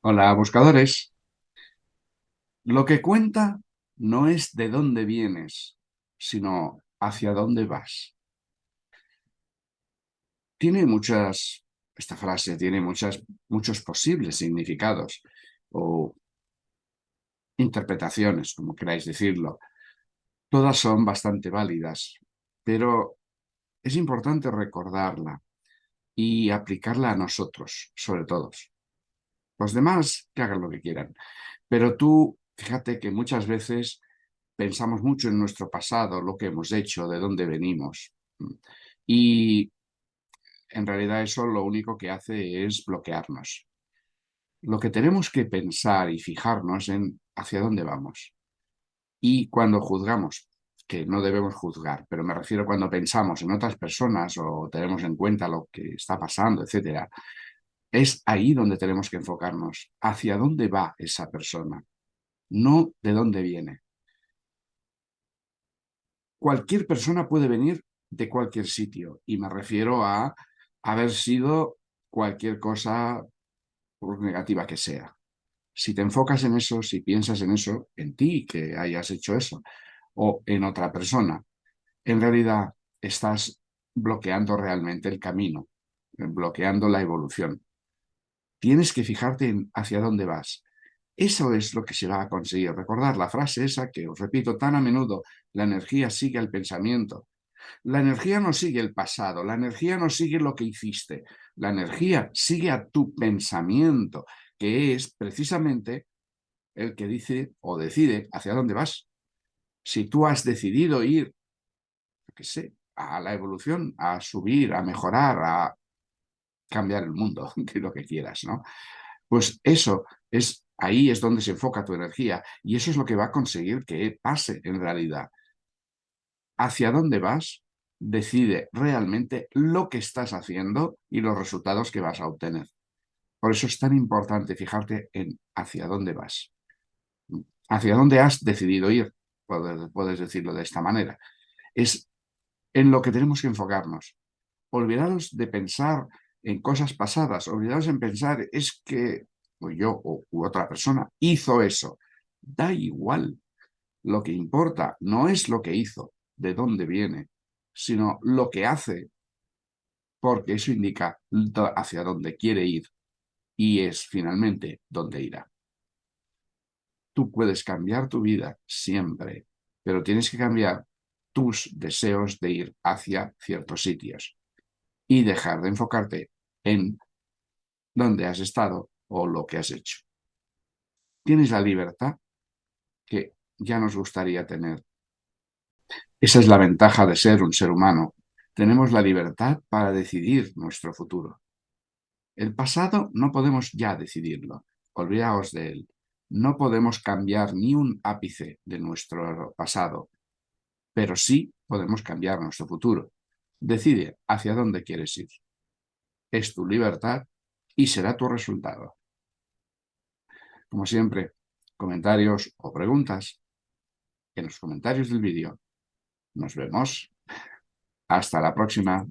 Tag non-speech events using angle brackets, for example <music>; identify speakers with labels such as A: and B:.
A: Hola, buscadores. Lo que cuenta no es de dónde vienes, sino hacia dónde vas. Tiene muchas, esta frase tiene muchas, muchos posibles significados o interpretaciones, como queráis decirlo. Todas son bastante válidas, pero es importante recordarla y aplicarla a nosotros, sobre todo. Los demás que hagan lo que quieran. Pero tú, fíjate que muchas veces pensamos mucho en nuestro pasado, lo que hemos hecho, de dónde venimos. Y en realidad eso lo único que hace es bloquearnos. Lo que tenemos que pensar y fijarnos en hacia dónde vamos. Y cuando juzgamos, que no debemos juzgar, pero me refiero cuando pensamos en otras personas o tenemos en cuenta lo que está pasando, etcétera, es ahí donde tenemos que enfocarnos, hacia dónde va esa persona, no de dónde viene. Cualquier persona puede venir de cualquier sitio, y me refiero a haber sido cualquier cosa, por negativa que sea. Si te enfocas en eso, si piensas en eso, en ti que hayas hecho eso, o en otra persona, en realidad estás bloqueando realmente el camino, bloqueando la evolución. Tienes que fijarte en hacia dónde vas. Eso es lo que se va a conseguir. Recordar la frase esa que os repito tan a menudo, la energía sigue al pensamiento. La energía no sigue el pasado, la energía no sigue lo que hiciste, la energía sigue a tu pensamiento, que es precisamente el que dice o decide hacia dónde vas. Si tú has decidido ir, qué sé, a la evolución, a subir, a mejorar, a cambiar el mundo, <laughs> que lo que quieras, ¿no? Pues eso es, ahí es donde se enfoca tu energía y eso es lo que va a conseguir que pase en realidad. Hacia dónde vas decide realmente lo que estás haciendo y los resultados que vas a obtener. Por eso es tan importante fijarte en hacia dónde vas. Hacia dónde has decidido ir, puedes, puedes decirlo de esta manera. Es en lo que tenemos que enfocarnos. Olvidaros de pensar en cosas pasadas, olvidados en pensar, es que pues yo u otra persona hizo eso. Da igual. Lo que importa no es lo que hizo, de dónde viene, sino lo que hace, porque eso indica hacia dónde quiere ir y es finalmente dónde irá. Tú puedes cambiar tu vida siempre, pero tienes que cambiar tus deseos de ir hacia ciertos sitios y dejar de enfocarte en dónde has estado o lo que has hecho. Tienes la libertad que ya nos gustaría tener. Esa es la ventaja de ser un ser humano. Tenemos la libertad para decidir nuestro futuro. El pasado no podemos ya decidirlo. Olvidaos de él. No podemos cambiar ni un ápice de nuestro pasado, pero sí podemos cambiar nuestro futuro. Decide hacia dónde quieres ir. Es tu libertad y será tu resultado. Como siempre, comentarios o preguntas en los comentarios del vídeo. Nos vemos. Hasta la próxima.